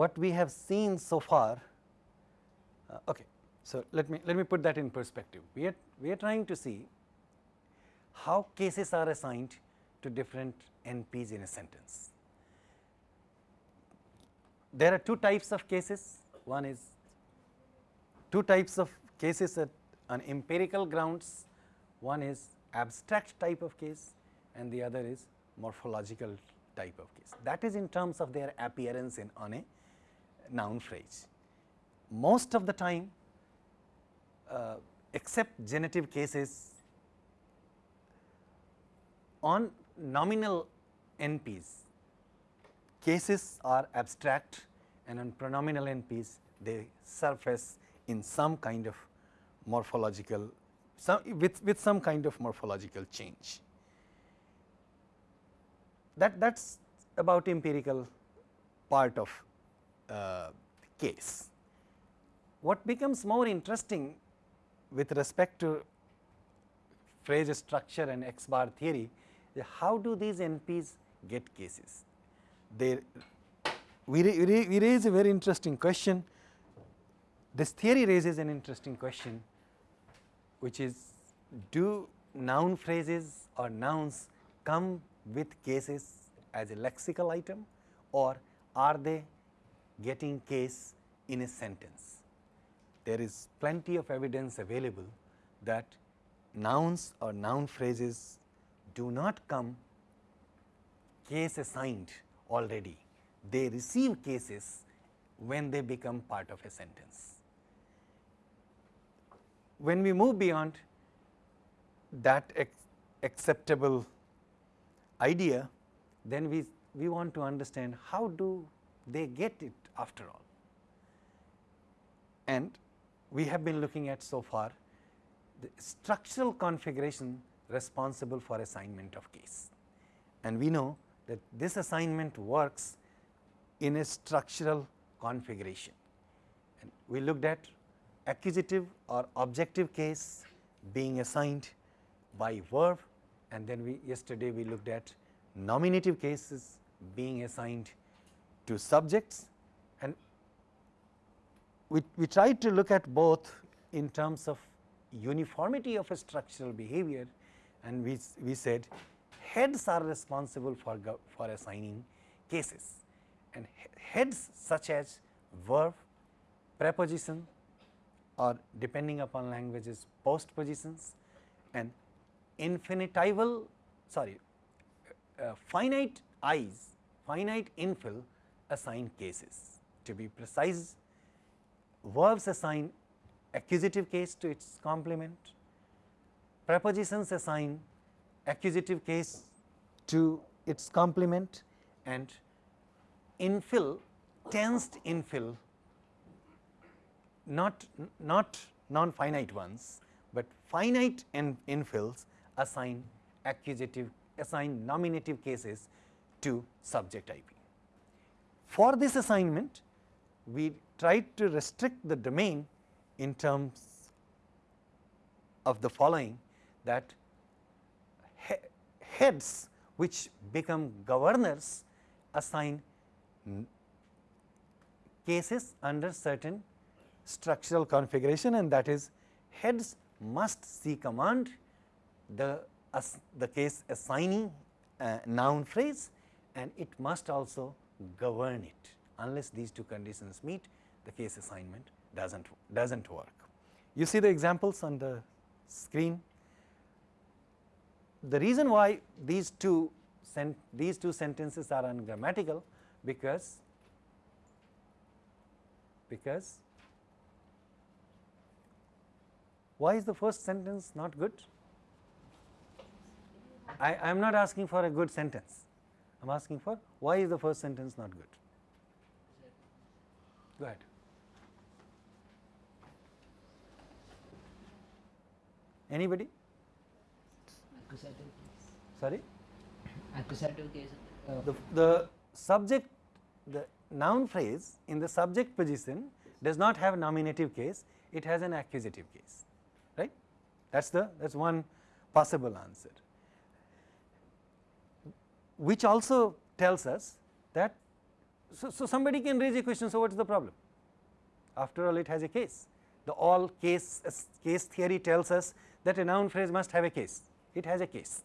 what we have seen so far, uh, okay. So, let me let me put that in perspective. We are we are trying to see how cases are assigned to different NPs in a sentence. There are two types of cases. One is two types of cases at on empirical grounds. One is abstract type of case and the other is morphological type of case. That is in terms of their appearance in on a noun phrase. Most of the time uh, except genitive cases on nominal NPs, cases are abstract and on pronominal NPs they surface in some kind of morphological some with, with some kind of morphological change. That that is about empirical part of Uh, case. What becomes more interesting with respect to phrase structure and X bar theory how do these NPs get cases? They we, we raise a very interesting question. This theory raises an interesting question which is do noun phrases or nouns come with cases as a lexical item or are they getting case in a sentence? There is plenty of evidence available that nouns or noun phrases do not come case assigned already, they receive cases when they become part of a sentence. When we move beyond that acceptable idea, then we, we want to understand how do they get it after all. And we have been looking at so far the structural configuration responsible for assignment of case. And we know that this assignment works in a structural configuration. And we looked at accusative or objective case being assigned by verb and then we yesterday we looked at nominative cases being assigned to subjects and we, we tried to look at both in terms of uniformity of a structural behavior and we, we said heads are responsible for, for assigning cases and heads such as verb, preposition or depending upon languages postpositions and infinitival sorry uh, finite eyes finite INFL assign cases. To be precise verbs assign accusative case to its complement prepositions assign accusative case to its complement and INFL tensed INFL not not non finite ones, but finite INFLs assign accusative assign nominative cases to subject IP. For this assignment we tried to restrict the domain in terms of the following that he heads which become governors assign cases under certain structural configuration and that is heads must C command the the case assigning noun phrase and it must also govern it unless these two conditions meet the case assignment does not does not work. You see the examples on the screen the reason why these two these two sentences are ungrammatical because because why is the first sentence not good? I am not asking for a good sentence, I am asking for why is the first sentence not good? Go ahead. Anybody? accusative case. Sorry? Accusative case. The, the subject, the noun phrase in the subject position does not have nominative case, it has an accusative case, right. That is the that is one possible answer, which also tells us that so, so somebody can raise a question, so what is the problem? After all it has a case. The all case, uh, case theory tells us that a noun phrase must have a case, it has a case.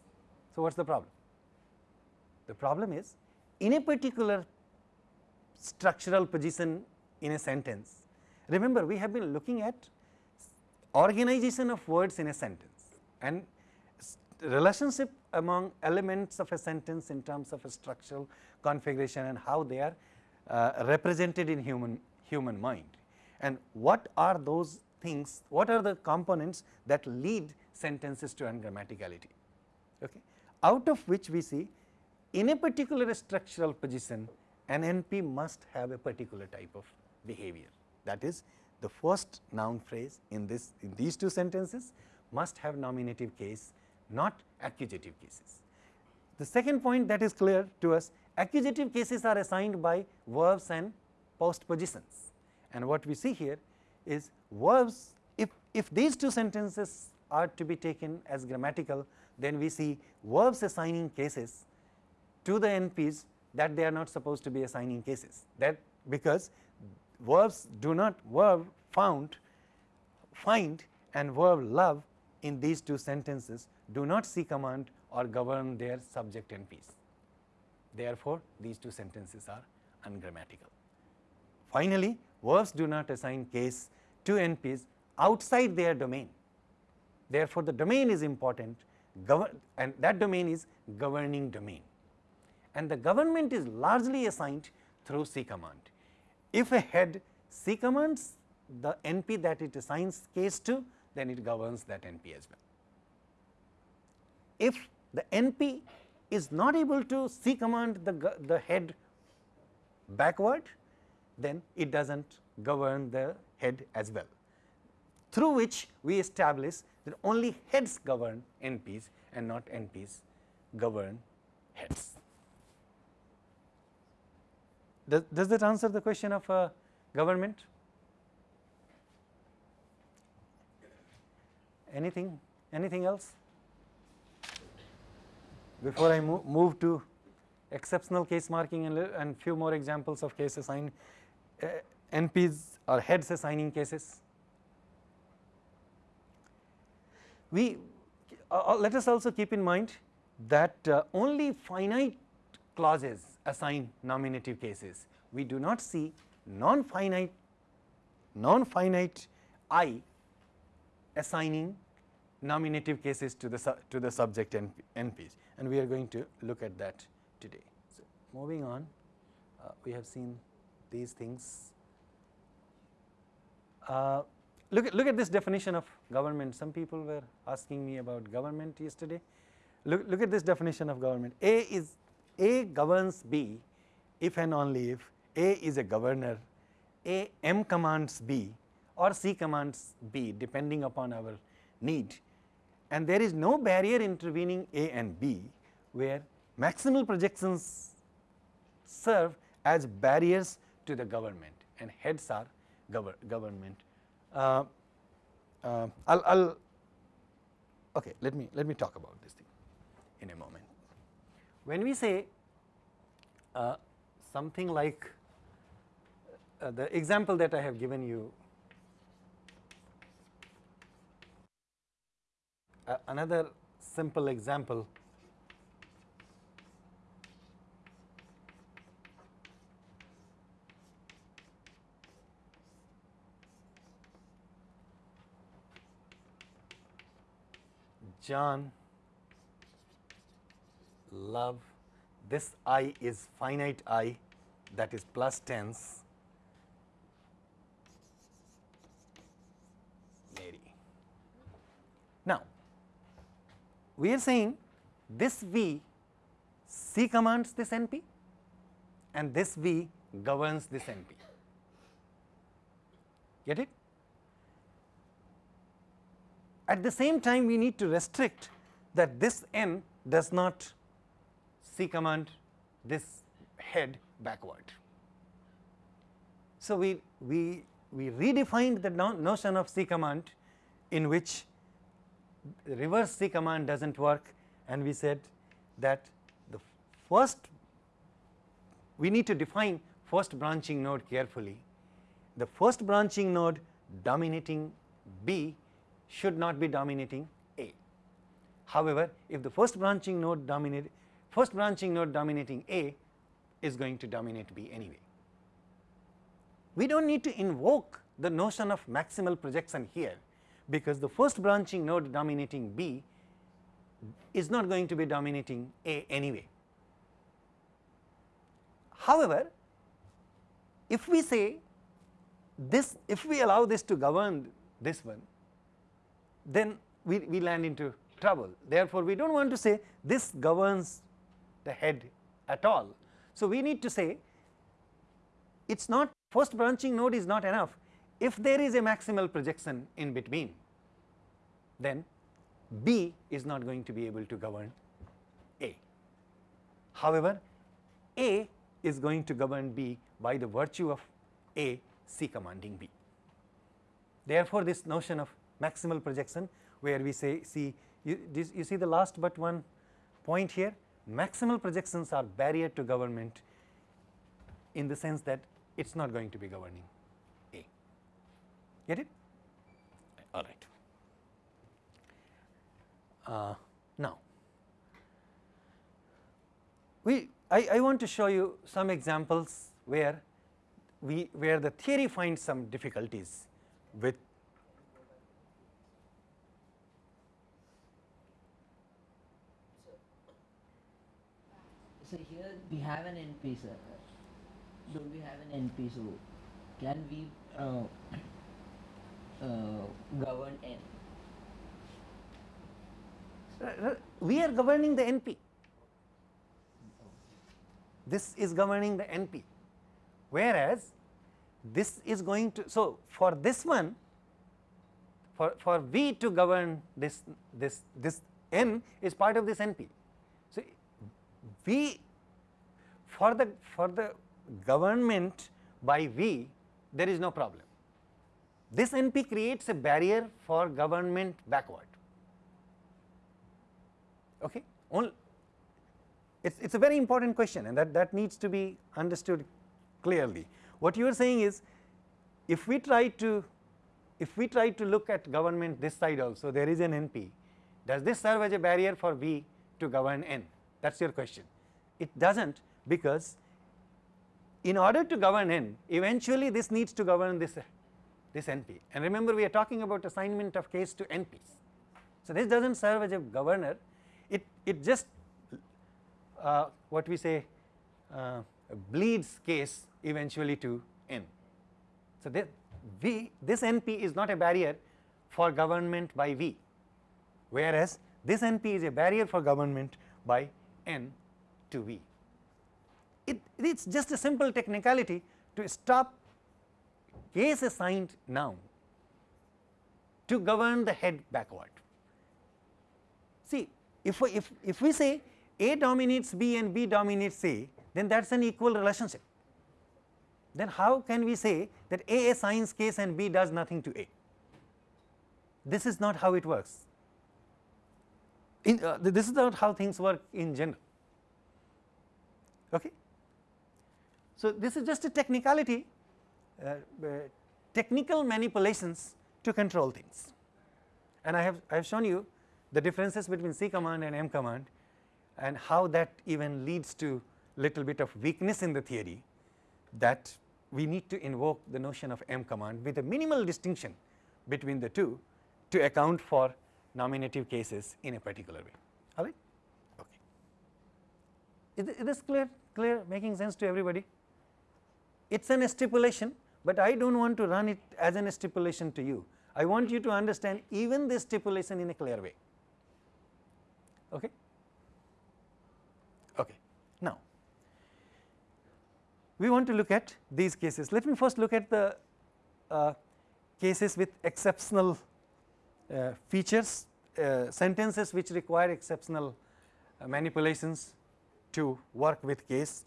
So, what is the problem? The problem is in a particular structural position in a sentence, remember we have been looking at organization of words in a sentence and relationship among elements of a sentence in terms of a structural configuration and how they are uh, represented in human human mind. And what are those things what are the components that lead sentences to ungrammaticality? Okay. Out of which we see in a particular structural position an NP must have a particular type of behavior. That is the first noun phrase in this in these two sentences must have nominative case not accusative cases. The second point that is clear to us accusative cases are assigned by verbs and postpositions and what we see here is verbs if, if these two sentences are to be taken as grammatical then we see verbs assigning cases to the NPs that they are not supposed to be assigning cases that because verbs do not verb found find and verb love in these two sentences do not C command or govern their subject NPs. Therefore, these two sentences are ungrammatical. Finally, verbs do not assign case to NPs outside their domain. Therefore, the domain is important and that domain is governing domain and the government is largely assigned through C command. If a head C commands the NP that it assigns case to, then it governs that NP as well. If the NP is not able to C command the, the head backward, then it does not govern the head as well, through which we establish that only heads govern NPs and not NPs govern heads. Does, does that answer the question of uh, government? Anything, anything else? Before I move, move to exceptional case marking and, and few more examples of case assign uh, NPs or heads assigning cases. We uh, uh, let us also keep in mind that uh, only finite clauses assign nominative cases. We do not see non-finite non-finite i assigning nominative cases to the to the subject NPs and we are going to look at that today. So, moving on uh, we have seen these things. Uh, look at look at this definition of government some people were asking me about government yesterday. Look, look at this definition of government A is A governs B if and only if A is a governor A M commands B or C commands B depending upon our need and there is no barrier intervening A and B where maximal projections serve as barriers to the government and heads are gover government. Uh, uh, I'll, I'll okay let me let me talk about this thing in a moment. When we say uh, something like uh, the example that I have given you uh, another simple example. John love. This i is finite i that is plus tense Mary. Now, we are saying this V C commands this NP and this V governs this NP. Get it? At the same time, we need to restrict that this n does not C command this head backward. So, we, we, we redefined the no notion of C command in which reverse C command does not work and we said that the first we need to define first branching node carefully, the first branching node dominating B should not be dominating A. However, if the first branching node dominate first branching node dominating A is going to dominate B anyway. We do not need to invoke the notion of maximal projection here, because the first branching node dominating B is not going to be dominating A anyway. However, if we say this if we allow this to govern this one then we, we land into trouble. Therefore, we do not want to say this governs the head at all. So, we need to say it is not first branching node is not enough if there is a maximal projection in between then B is not going to be able to govern A. However, A is going to govern B by the virtue of A C commanding B. Therefore, this notion of maximal projection where we say see you, this, you see the last but one point here maximal projections are barrier to government in the sense that it is not going to be governing. Get it? All right. Uh, now, we I, I want to show you some examples where we where the theory finds some difficulties with So here we have an NP, sir. Don't we have an NP? So can we uh, uh, Uh, govern N? Uh, uh, we are governing the NP. This is governing the NP, whereas this is going to. So, for this one, for, for V to govern this, this, this N is part of this NP. So, V for the, for the government by V, there is no problem. This NP creates a barrier for government backward. Okay? It's it's a very important question and that that needs to be understood clearly. What you are saying is if we try to if we try to look at government this side also there is an np does this serve as a barrier for v to govern n? That is your question. It does not because in order to govern n eventually this needs to govern this this np and remember we are talking about assignment of case to nps so this does not serve as a governor it, it just uh, what we say uh, bleeds case eventually to n. So, this V this NP is not a barrier for government by V, whereas this NP is a barrier for government by n to V. It, It is just a simple technicality to stop case assigned noun to govern the head backward. See if, we, if, if we say A dominates B and B dominates A, then that is an equal relationship. Then how can we say that A assigns case and B does nothing to A? This is not how it works. In, uh, this is not how things work in general. Okay. So, this is just a technicality, Uh, uh, technical manipulations to control things. And I have I have shown you the differences between C command and M command and how that even leads to little bit of weakness in the theory that we need to invoke the notion of M command with a minimal distinction between the two to account for nominative cases in a particular way. All right? Okay. Is, is this clear clear making sense to everybody? It is an stipulation but I do not want to run it as an stipulation to you I want you to understand even this stipulation in a clear way Okay. Okay. Now, we want to look at these cases. Let me first look at the uh, cases with exceptional uh, features, uh, sentences which require exceptional uh, manipulations to work with case.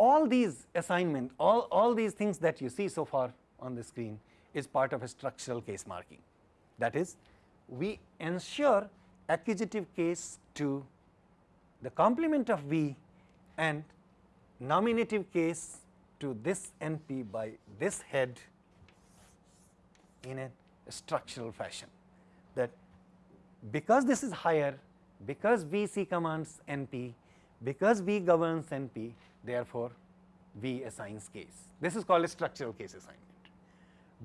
All these assignment, all, all these things that you see so far on the screen is part of a structural case marking. That is, we ensure accusative case to the complement of V and nominative case to this NP by this head in a structural fashion that because this is higher, because VC commands NP, because V governs NP, therefore, V assigns case. This is called a structural case assignment.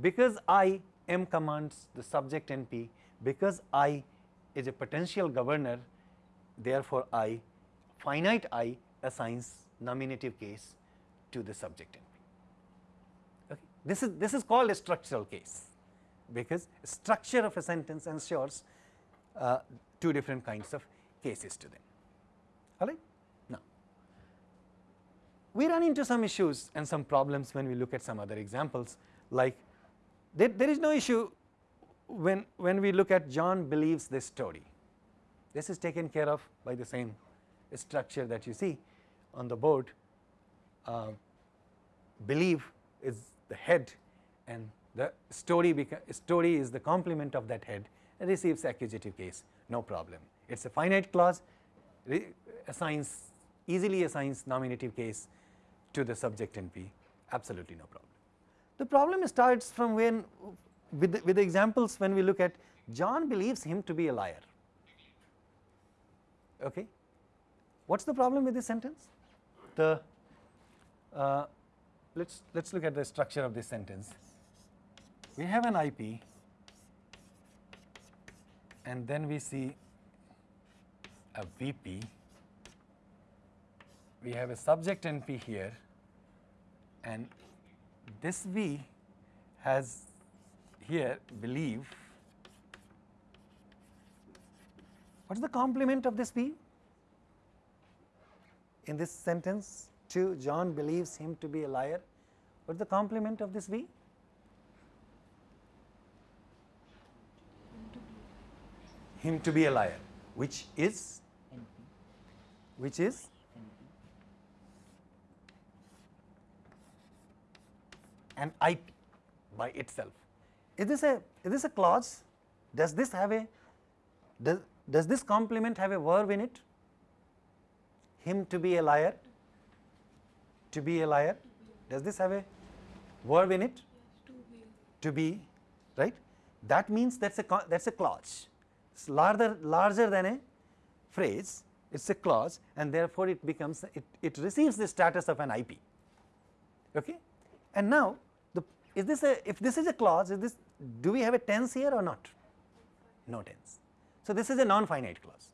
Because I M commands the subject NP, because I is a potential governor, therefore, I finite I assigns nominative case to the subject NP. Okay. This is this is called a structural case because structure of a sentence ensures uh, two different kinds of cases to them. All right. We run into some issues and some problems when we look at some other examples like there, there is no issue when, when we look at John believes this story. This is taken care of by the same structure that you see on the board. Uh, believe is the head and the story, story is the complement of that head and receives accusative case no problem. It is a finite clause assigns easily assigns nominative case to the subject NP absolutely no problem. The problem starts from when with the, with the examples when we look at John believes him to be a liar. Okay. What is the problem with this sentence? The uh, let's let's look at the structure of this sentence. We have an IP and then we see a VP. We have a subject NP here and this V has here believe. What is the complement of this V? In this sentence, Two, John believes him to be a liar. What is the complement of this V? Him to be a liar, which is which is an IP by itself. Is this a is this a clause? Does this have a does does this complement have a verb in it? Him to be a liar. To be a liar. Does this have a verb in it? to be. Right? That means that's a that's a clause. It's larger larger than a phrase. It's a clause, and therefore it becomes it it receives the status of an IP. Okay, and now is this a if this is a clause is this do we have a tense here or not? No tense. So, this is a non-finite clause.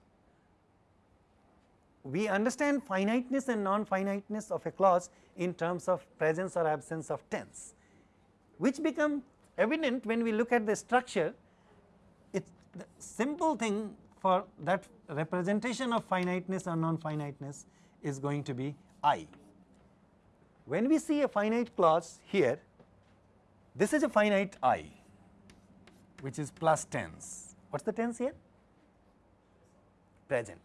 We understand finiteness and non-finiteness of a clause in terms of presence or absence of tense, which become evident when we look at the structure. It the simple thing for that representation of finiteness or non-finiteness is going to be I. When we see a finite clause here, this is a finite I which is plus tense. What is the tense here? Present.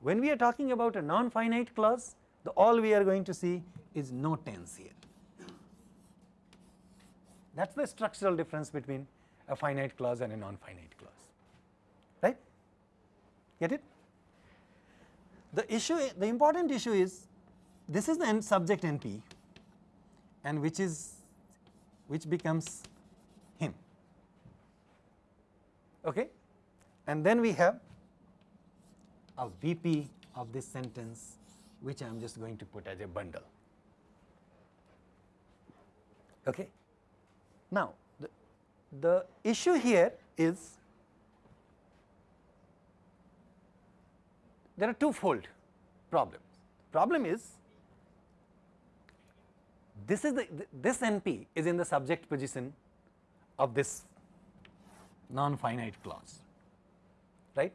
When we are talking about a non-finite clause, the all we are going to see is no tense here. That is the structural difference between a finite clause and a non-finite clause, right? Get it? The issue, the important issue is this is the subject NP and which is which becomes him okay and then we have a VP of this sentence which I am just going to put as a bundle. Okay. Now, the, the issue here is there are two-fold problems. Problem is this is the this NP is in the subject position of this non-finite clause, right.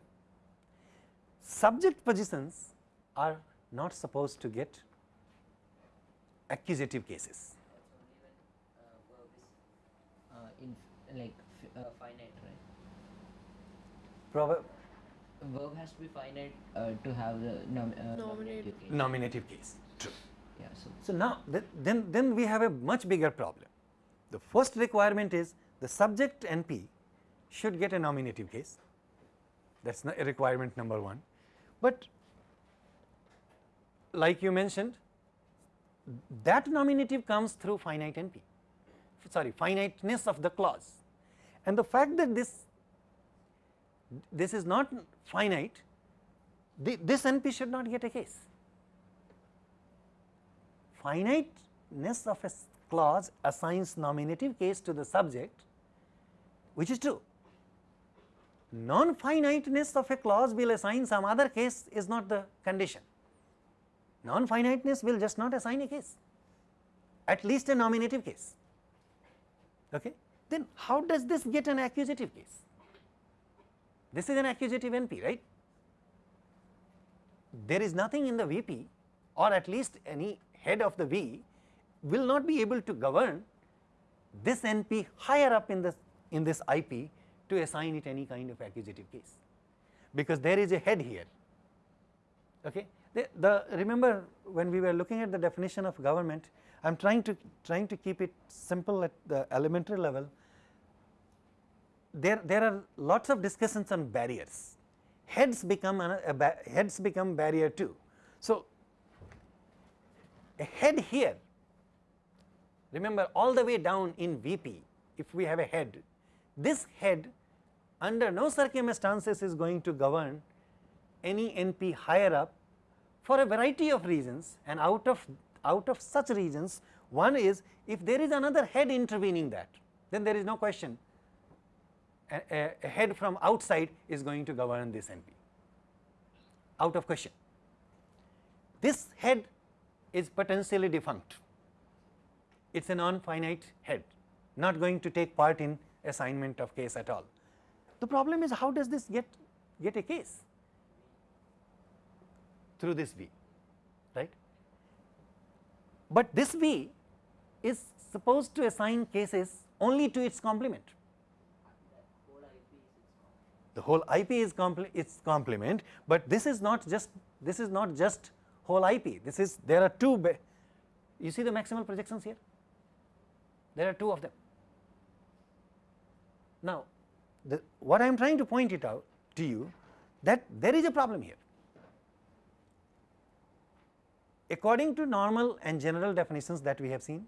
Subject positions are not supposed to get accusative cases. uh, in like uh, finite, right? Prover Verb has to be finite uh, to have the nom uh, Nominative. case. nominative case, true. Yeah, so So, now th then, then we have a much bigger problem. The first requirement is the subject NP should get a nominative case that is requirement number 1, but like you mentioned that nominative comes through finite NP, sorry finiteness of the clause and the fact that this this is not finite, this NP should not get a case. Finiteness of a clause assigns nominative case to the subject which is true. Non-finiteness of a clause will assign some other case is not the condition. Non-finiteness will just not assign a case, at least a nominative case. Okay? Then how does this get an accusative case? This is an accusative NP, right? There is nothing in the VP or at least any head of the V will not be able to govern this NP higher up in this in this IP to assign it any kind of accusative case, because there is a head here. Okay. The, the remember when we were looking at the definition of government, I am trying to trying to keep it simple at the elementary level. There there are lots of discussions on barriers. Heads become a, a heads become barrier too. So a head here. Remember all the way down in VP if we have a head this head under no circumstances is going to govern any NP higher up for a variety of reasons and out of out of such reasons. One is if there is another head intervening that then there is no question. A, a, a head from outside is going to govern this NP out of question. This head is potentially defunct, it is a non-finite head not going to take part in assignment of case at all. The problem is how does this get, get a case through this V, right. But this V is supposed to assign cases only to its complement. The whole IP is its complement, but this is not just this is not just whole IP. This is there are two. You see the maximal projections here. There are two of them. Now, the, what I am trying to point it out to you that there is a problem here. According to normal and general definitions that we have seen,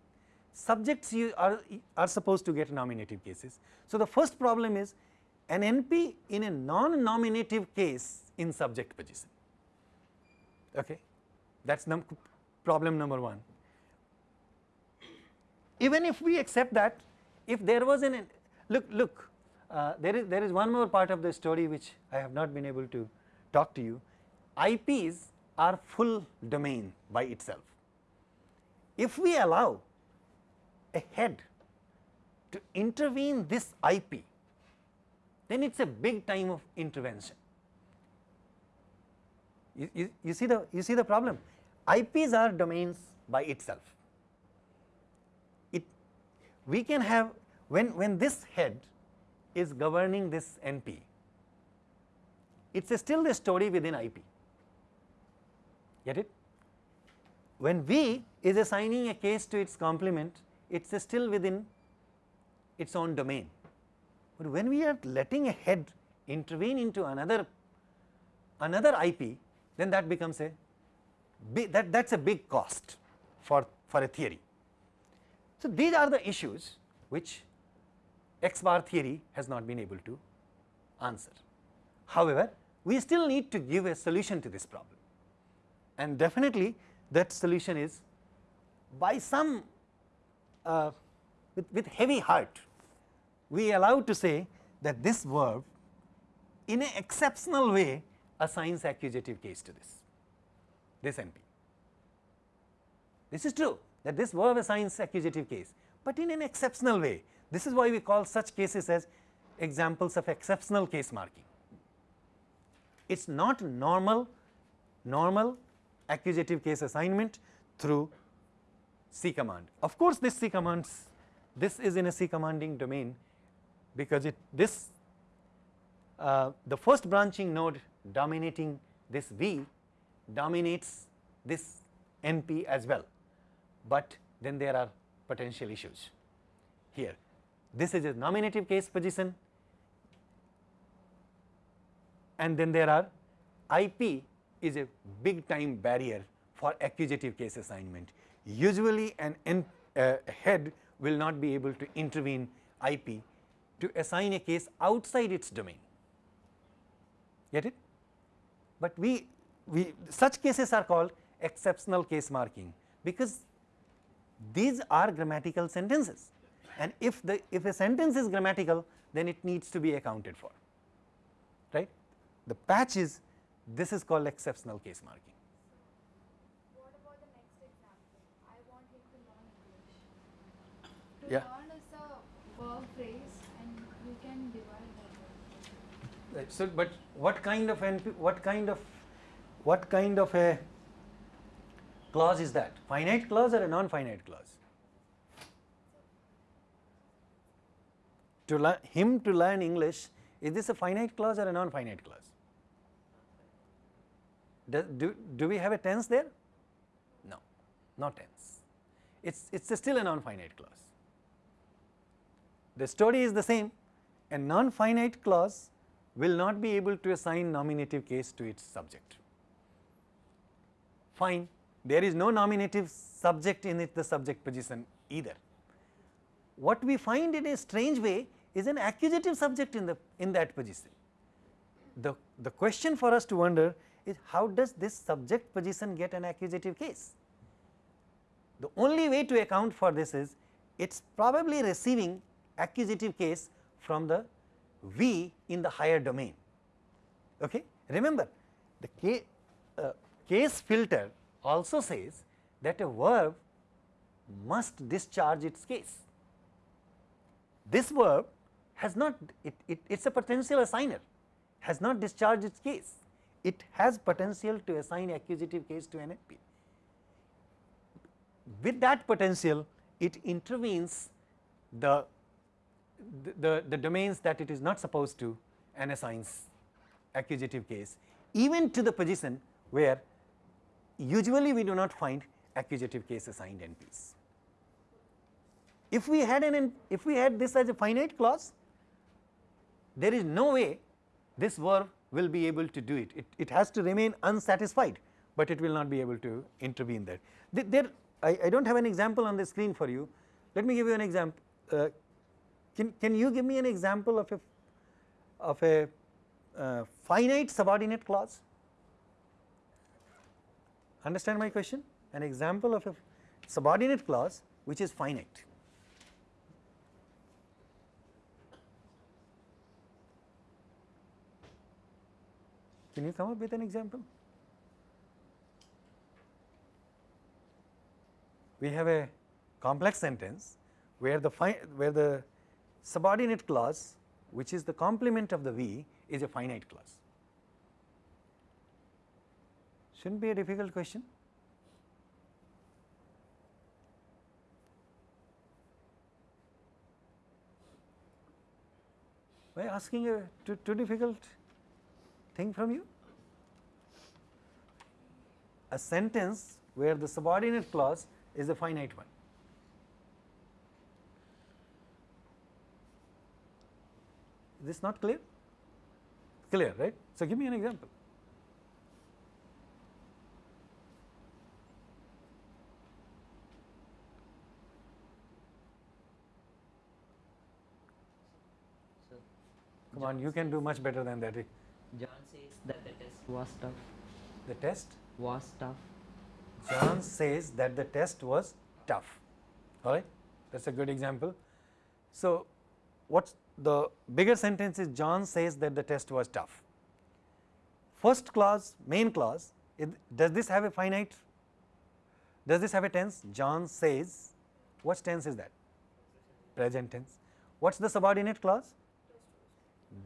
subjects are, are supposed to get nominative cases. So, the first problem is an NP in a non-nominative case in subject position. Okay. That is problem number 1. Even if we accept that, if there was an look look uh, there is there is one more part of the story which I have not been able to talk to you. IPs are full domain by itself. If we allow a head to intervene this IP, then it is a big time of intervention. You, you, you, see the you see the problem. IPs are domains by itself. It we can have when when this head is governing this NP. It is still a story within IP, get it? When V is assigning a case to its complement, it is still within its own domain. But when we are letting a head intervene into another another IP, then that becomes a that that is a big cost for for a theory. So, these are the issues which x bar theory has not been able to answer. However, we still need to give a solution to this problem and definitely that solution is by some uh, with, with heavy heart we allow to say that this verb in an exceptional way assigns accusative case to this, this NP. This is true that this verb assigns accusative case, but in an exceptional way this is why we call such cases as examples of exceptional case marking. It is not normal, normal accusative case assignment through C command. Of course, this C commands this is in a C commanding domain because it this uh, the first branching node dominating this V dominates this NP as well, but then there are potential issues here. This is a nominative case position and then there are IP is a big time barrier for accusative case assignment. usually an N, uh, head will not be able to intervene IP to assign a case outside its domain. Get it? But we, we such cases are called exceptional case marking because these are grammatical sentences and if the if a sentence is grammatical then it needs to be accounted for right. The patch is this is called exceptional case marking. What about the next example? I want him to learn English. To Yeah. learn is a verb phrase and we can divide that. Right. So, but what kind of NP, what kind of what kind of a clause is that? Finite clause or a non-finite clause? To him to learn English, is this a finite clause or a non-finite clause? Do, do, do we have a tense there? No, not tense. It's, it's still a non-finite clause. The story is the same. A non-finite clause will not be able to assign nominative case to its subject. Fine, there is no nominative subject in it the subject position either. What we find in a strange way is an accusative subject in the in that position. The, the question for us to wonder is how does this subject position get an accusative case? The only way to account for this is it is probably receiving accusative case from the V in the higher domain. Okay? Remember the K, uh, case filter also says that a verb must discharge its case. This verb has not it, it is a potential assigner has not discharged its case it has potential to assign accusative case to NFP. With that potential it intervenes the, the, the domains that it is not supposed to and assigns accusative case even to the position where usually we do not find accusative case assigned NPs. If we had an if we had this as a finite clause there is no way this verb will be able to do it. it. It has to remain unsatisfied, but it will not be able to intervene there. There, I, I do not have an example on the screen for you. Let me give you an example. Uh, can, can you give me an example of a, of a uh, finite subordinate clause? Understand my question? An example of a subordinate clause which is finite. Can you come up with an example? We have a complex sentence where the where the subordinate clause which is the complement of the V is a finite clause. Shouldn't be a difficult question. By asking a too, too difficult thing from you? A sentence where the subordinate clause is a finite one. Is this not clear? Clear, right? So, give me an example. Come on, you can do much better than that. Eh? John says that the test was tough. The test, Was tough. John says that the test was tough. All right, that's a good example. So, what's the bigger sentence is John says that the test was tough. First clause, main clause, it, does this have a finite? Does this have a tense? John says, what tense is that? Present tense. What's the subordinate clause?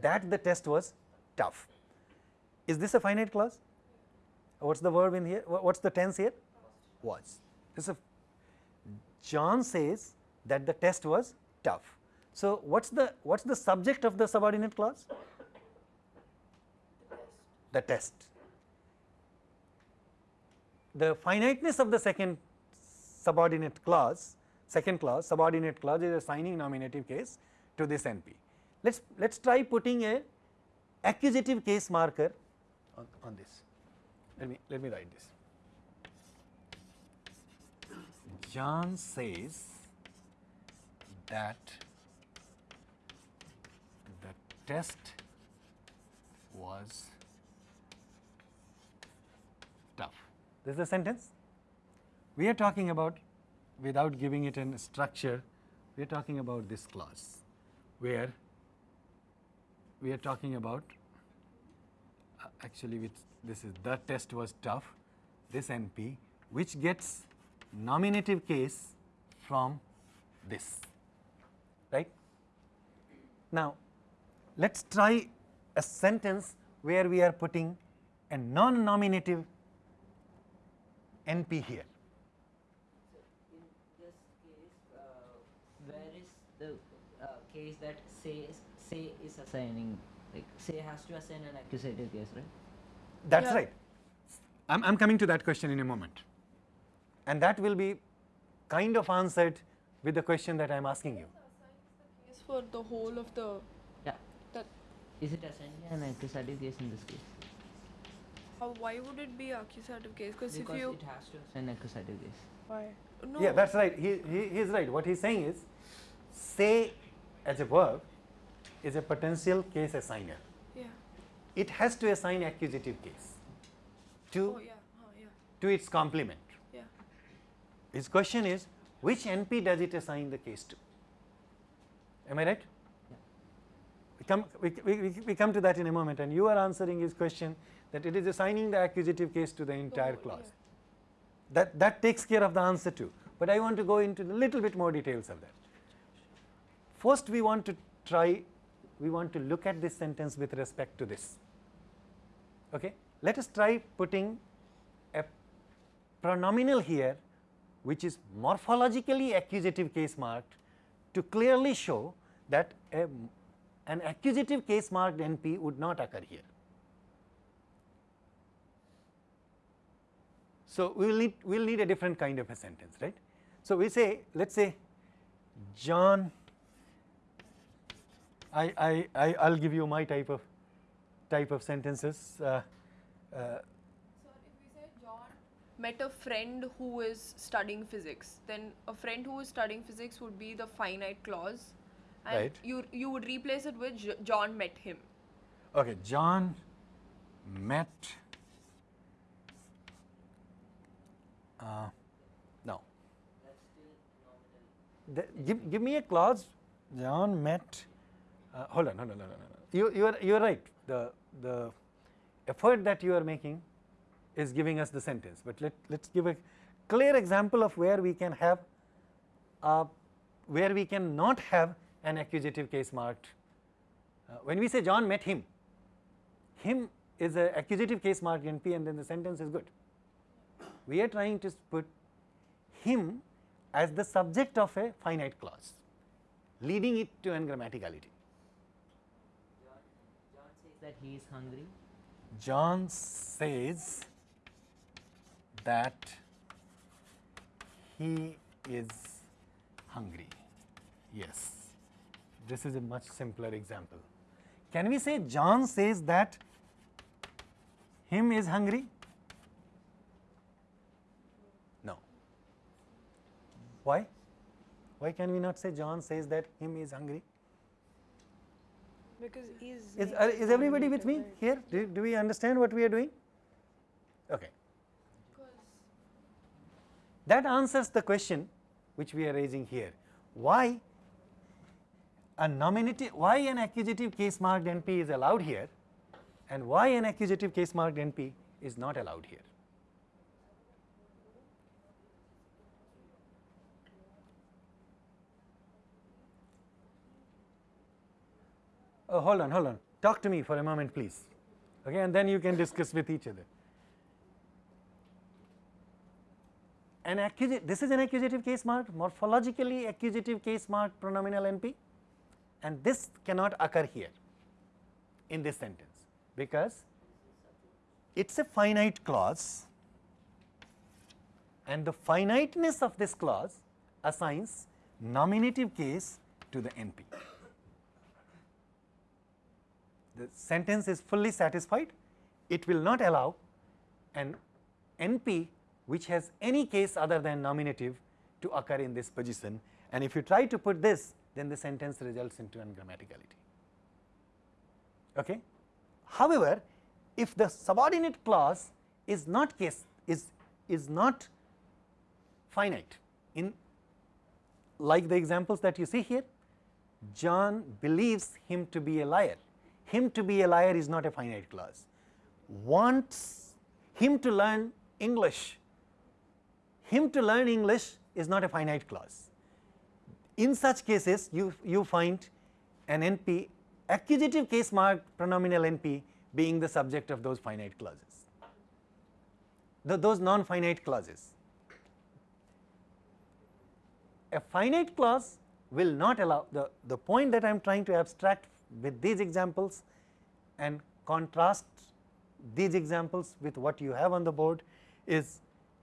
That the test was tough. Is this a finite clause? What's the verb in here? What's the tense here? Was. This is a John says that the test was tough. So, what's the what's the subject of the subordinate clause? The test. The finiteness of the second subordinate clause, second clause, subordinate clause is assigning nominative case to this NP. Let's let's try putting a accusative case marker on, on this. Let me let me write this. John says that the test was tough. This is the sentence. We are talking about without giving it a structure, we are talking about this clause where we are talking about uh, actually this is the test was tough, this NP which gets nominative case from this, right. Now, let us try a sentence where we are putting a non-nominative NP here. So in this case, uh, where is the uh, case that say say is assigning like say has to assign an accusative case, right? That is Yeah. right. I am I'm coming to that question in a moment and that will be kind of answered with the question that I am asking you. Case for the whole of the Yeah. that Is it assigning an accusative case in this case? how why would it be accusative case because if Because you it has to assign accusative case. why no Yeah, that is right. He, he, he is right. What he's saying is say as a verb is a potential case assigner. yeah It has to assign accusative case to, oh yeah huh, yeah to its complement. yeah His question is which NP does it assign the case to? Am I right? We come, we, we, we- come to that in a moment and you are answering his question that it is assigning the accusative case to the entire whole- clause. yeah. That, that takes care of the answer too, but I want to go into a little bit more details of that. First we want to try, we want to look at this sentence with respect to this. Okay? Let us try putting a pronominal here which is morphologically accusative case marked to clearly show that a, an accusative case marked NP would not occur here. So, we will need we will need a different kind of a sentence right. So, we say let us say John I, I, I I will give you my type of type of sentences. Uh, uh, So if we say John met a friend who is studying physics then a friend who is studying physics would be the finite clause and Right. you you would replace it with John met him okay, John met uh, no. That's still nominal. Give, give me a clause. John met. Uh, hold on, hold on, no, no, no, no. You you are you are right. The the effort that you are making is giving us the sentence. But let let's give a clear example of where we can have uh, where we can not have an accusative case marked. Uh, when we say John met him, him is a accusative case marked NP and then the sentence is good. We are trying to put him as the subject of a finite clause, leading it to ungrammaticality. That he is hungry. John says that he is hungry. Yes, this is a much simpler example. Can we say John says that him is hungry? No. Why? Why can we not say John says that him is hungry? Because he's Is, uh, is everybody with me here? Do, do we understand what we are doing? Okay. That answers the question which we are raising here. Why a nominative, why an accusative case marked NP is allowed here and why an accusative case marked NP is not allowed here. Oh, hold on, hold on. Talk to me for a moment, please. Okay, and then you can discuss with each other. An accusative, this is an accusative case marked, morphologically accusative case marked pronominal NP, and this cannot occur here in this sentence because it is a finite clause and the finiteness of this clause assigns nominative case to the NP the sentence is fully satisfied, it will not allow an NP which has any case other than nominative to occur in this position and if you try to put this then the sentence results into ungrammaticality. Okay. However, if the subordinate clause is not case is is not finite in like the examples that you see here John believes him to be a liar him to be a liar is not a finite clause wants him to learn English. Him to learn English is not a finite clause in such cases you you find an NP accusative case mark pronominal NP being the subject of those finite clauses. The, those non finite clauses. A finite clause will not allow the, the point that I am trying to abstract with these examples and contrast these examples with what you have on the board is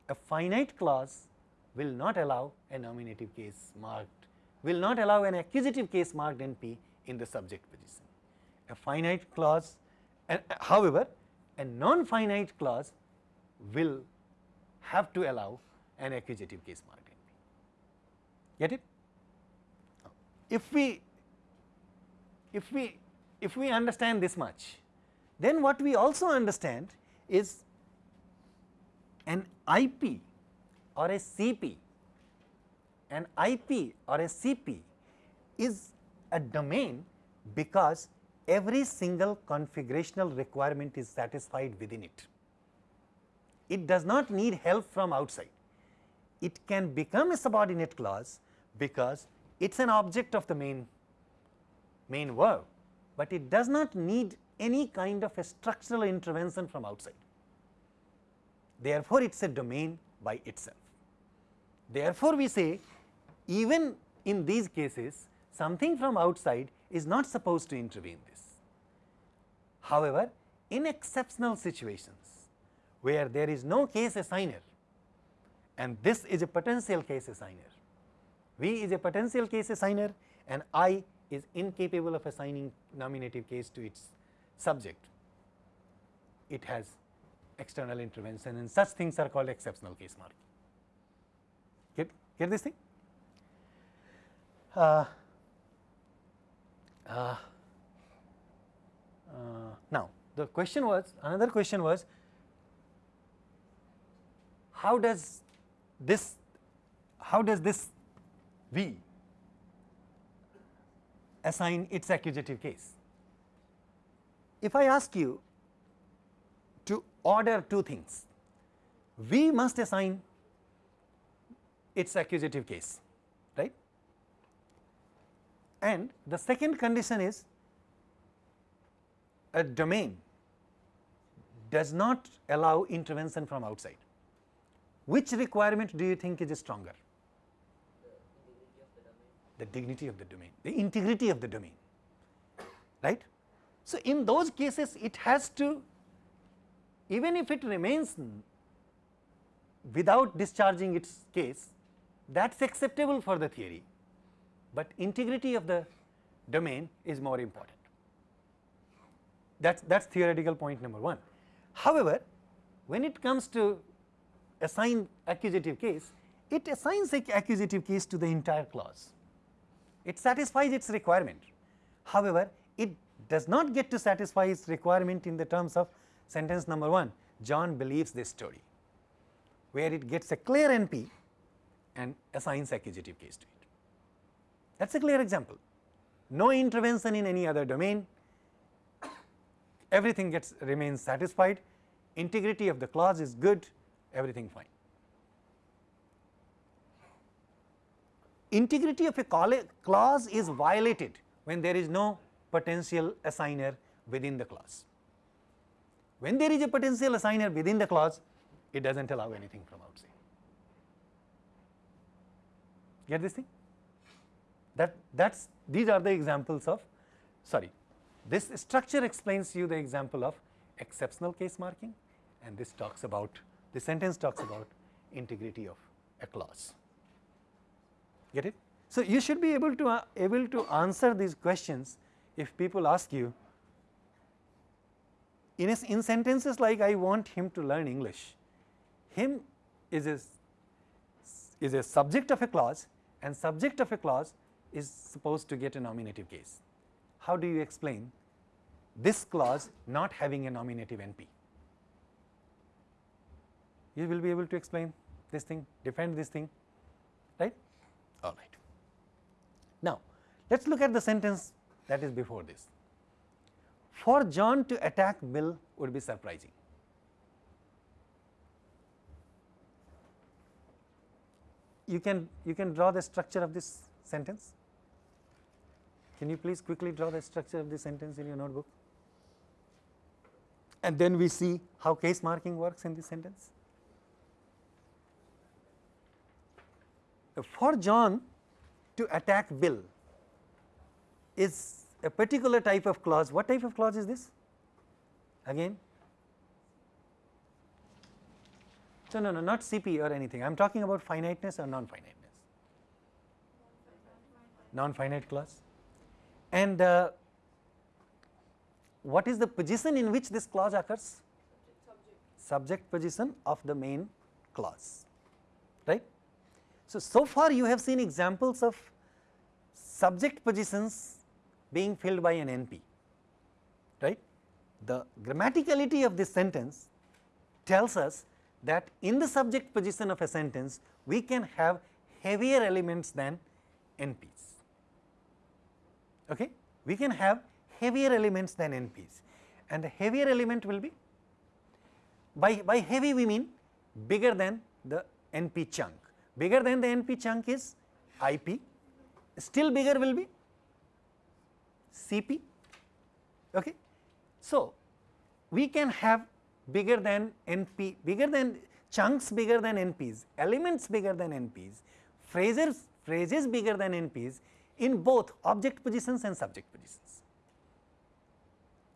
a finite clause will not allow a nominative case marked, will not allow an accusative case marked NP in the subject position. A finite clause and however, a non-finite clause will have to allow an accusative case marked NP. Get it? If we if we if we understand this much, then what we also understand is an IP or a CP, an IP or a CP is a domain because every single configurational requirement is satisfied within it. It does not need help from outside. It can become a subordinate clause because it is an object of the main main verb, but it does not need any kind of a structural intervention from outside. Therefore, it is a domain by itself. Therefore, we say even in these cases something from outside is not supposed to intervene this. However, in exceptional situations where there is no case assigner and this is a potential case assigner, V is a potential case assigner and I is incapable of assigning nominative case to its subject. It has external intervention and such things are called exceptional case marking. Get, get this thing? Uh, uh, uh, now, the question was another question was how does this how does this V assign its accusative case. If I ask you to order two things, we must assign its accusative case, right? And the second condition is a domain does not allow intervention from outside. Which requirement do you think is stronger? The dignity of the domain, the integrity of the domain, right. So, in those cases it has to even if it remains without discharging its case that is acceptable for the theory, but integrity of the domain is more important. That is theoretical point number 1. However, when it comes to assign accusative case, it assigns a accusative case to the entire clause it satisfies its requirement. However, it does not get to satisfy its requirement in the terms of sentence number 1, John believes this story, where it gets a clear NP and assigns accusative case to it. That is a clear example. No intervention in any other domain, everything gets remains satisfied, integrity of the clause is good, everything fine. Integrity of a clause is violated when there is no potential assigner within the clause. When there is a potential assigner within the clause, it does not allow anything from outside. Get this thing? That that's these are the examples of sorry. This structure explains you the example of exceptional case marking and this talks about the sentence talks about integrity of a clause get it. So, you should be able to uh, able to answer these questions if people ask you in, a, in sentences like I want him to learn English, him is a is a subject of a clause and subject of a clause is supposed to get a nominative case. How do you explain this clause not having a nominative NP? You will be able to explain this thing, defend this thing? All right. Now, let us look at the sentence that is before this. For John to attack Bill would be surprising. You can you can draw the structure of this sentence. Can you please quickly draw the structure of this sentence in your notebook? And then we see how case marking works in this sentence. For John to attack Bill is a particular type of clause. What type of clause is this? Again? So, no, no, not CP or anything. I am talking about finiteness or non-finiteness. Non-finite clause. And uh, what is the position in which this clause occurs? Subject position of the main clause, right. So, so far you have seen examples of subject positions being filled by an NP, right. The grammaticality of this sentence tells us that in the subject position of a sentence we can have heavier elements than NPs. Okay? We can have heavier elements than NPs and the heavier element will be by, by heavy we mean bigger than the NP chunk, bigger than the NP chunk is IP, still bigger will be CP. Okay. So, we can have bigger than NP, bigger than chunks bigger than NPs, elements bigger than NPs, phrases, phrases bigger than NPs in both object positions and subject positions.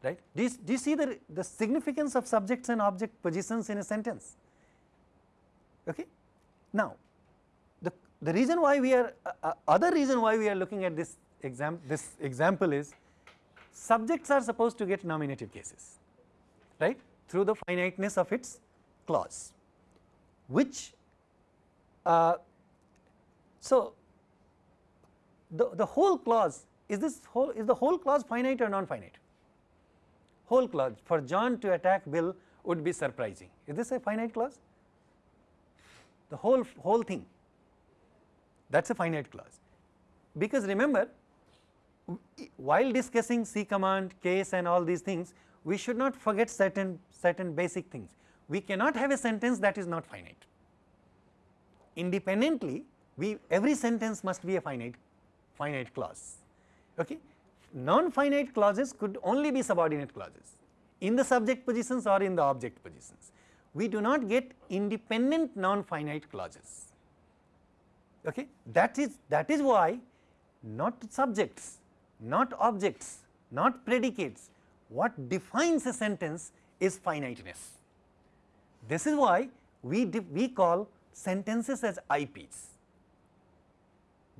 Right? Do you, do you see the, the significance of subjects and object positions in a sentence? Okay? Now, the, reason why we are, uh, uh, other reason why we are looking at this exam, this example is subjects are supposed to get nominative cases, right, through the finiteness of its clause, which, uh, so the, the whole clause is this whole is the whole clause finite or non-finite? Whole clause for John to attack Bill would be surprising. Is this a finite clause? The whole whole thing that is a finite clause because remember while discussing C command, case and all these things, we should not forget certain, certain basic things. We cannot have a sentence that is not finite. Independently, we every sentence must be a finite, finite clause. Okay? Non-finite clauses could only be subordinate clauses in the subject positions or in the object positions. We do not get independent non-finite clauses. Okay? That is that is why not subjects not objects, not predicates. What defines a sentence is finiteness. This is why we, we call sentences as IPs,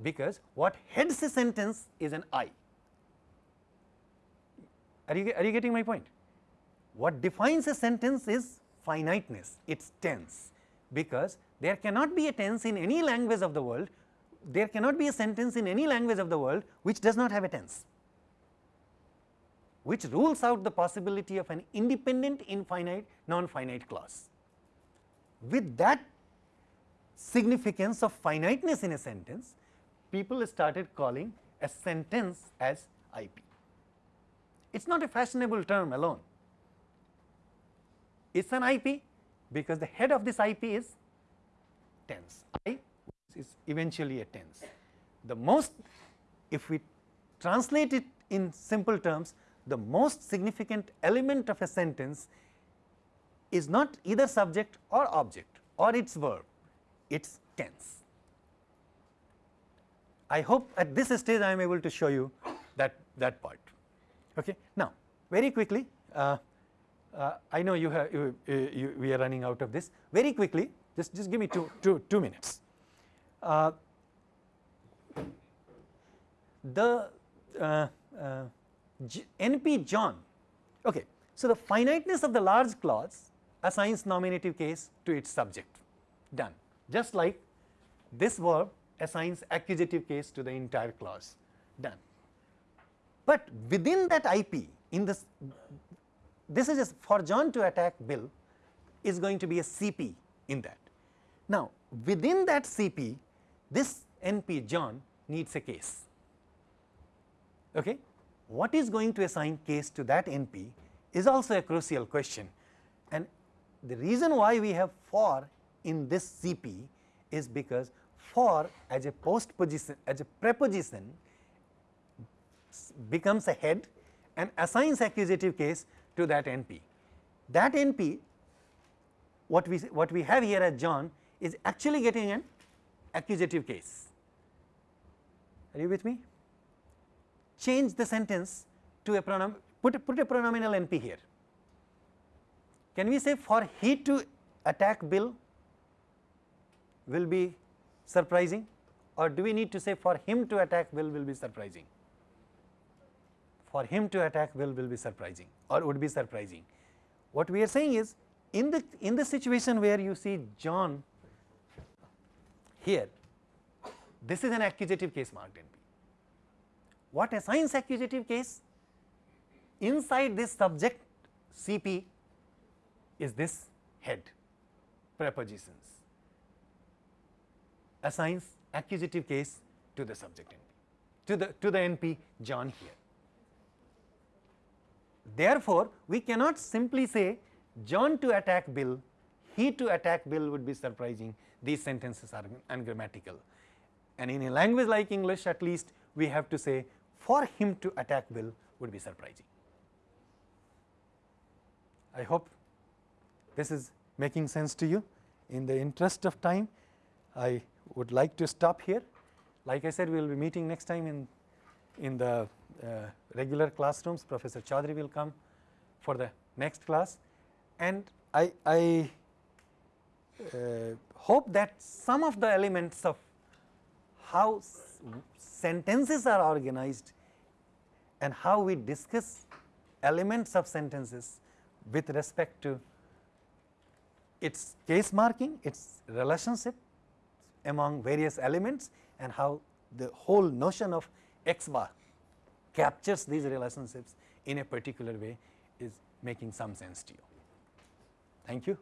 because what heads a sentence is an I. Are you, are you getting my point? What defines a sentence is finiteness, its tense, because there cannot be a tense in any language of the world there cannot be a sentence in any language of the world which does not have a tense, which rules out the possibility of an independent infinite non-finite clause. With that significance of finiteness in a sentence, people started calling a sentence as IP. It is not a fashionable term alone, it is an IP because the head of this IP is tense. I is eventually a tense. The most if we translate it in simple terms the most significant element of a sentence is not either subject or object or its verb, it is tense. I hope at this stage I am able to show you that, that part. Okay. Now, very quickly uh, uh, I know you have you, you, we are running out of this very quickly just, just give me two, two, two minutes. Uh, the uh, uh, NP John, okay. So, the finiteness of the large clause assigns nominative case to its subject done just like this verb assigns accusative case to the entire clause done. But within that IP in this this is just for John to attack Bill is going to be a CP in that. Now, within that CP this NP John needs a case. Okay? What is going to assign case to that NP is also a crucial question and the reason why we have for in this CP is because for as a post position as a preposition becomes a head and assigns accusative case to that NP. That NP what we what we have here as John is actually getting an accusative case. Are you with me? Change the sentence to a pronoun put a, put a pronominal NP here. Can we say for he to attack Bill will be surprising or do we need to say for him to attack Bill will be surprising? For him to attack Bill will be surprising or would be surprising. What we are saying is in the in the situation where you see John here, this is an accusative case marked NP. What assigns accusative case? Inside this subject CP is this head prepositions assigns accusative case to the subject NP to the to the NP John here. Therefore, we cannot simply say John to attack Bill, he to attack Bill would be surprising, these sentences are ungrammatical. And in a language like English at least we have to say for him to attack Bill would be surprising. I hope this is making sense to you. In the interest of time, I would like to stop here. Like I said, we will be meeting next time in, in the uh, regular classrooms. Professor Chaudhary will come for the next class. And I, I Uh, hope that some of the elements of how sentences are organized and how we discuss elements of sentences with respect to its case marking, its relationship among various elements and how the whole notion of x bar captures these relationships in a particular way is making some sense to you. Thank you.